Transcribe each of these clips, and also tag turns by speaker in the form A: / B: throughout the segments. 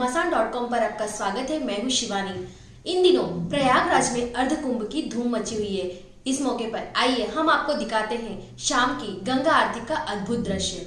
A: घमासान dot com पर आपका स्वागत है। मैं हूँ शिवानी। इन दिनों प्रयागराज में अर्ध कुंभ की धूम मची हुई है। इस मौके पर आइए हम आपको दिखाते हैं शाम की गंगा आरती का अद्भुत दृश्य।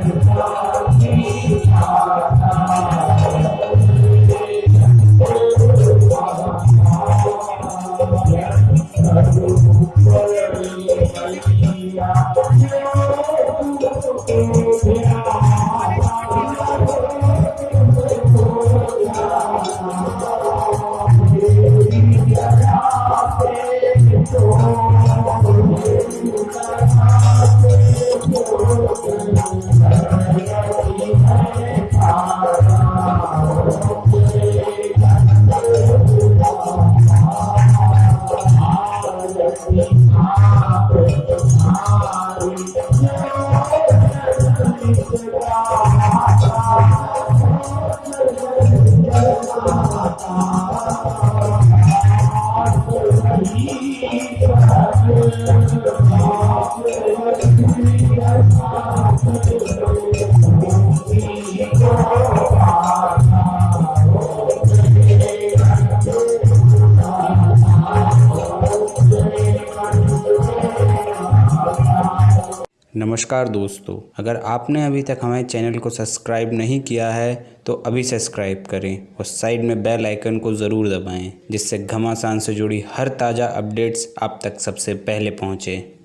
A: Thank you. Thank you.
B: नमस्कार दोस्तों, अगर आपने अभी तक हमारे चैनल को सब्सक्राइब नहीं किया है तो अभी सब्सक्राइब करें और साइड में बेल आइकन को ज़रूर दबाएँ, जिससे घमासान से जुड़ी हर ताज़ा अपडेट्स आप तक सबसे पहले पहुँचें।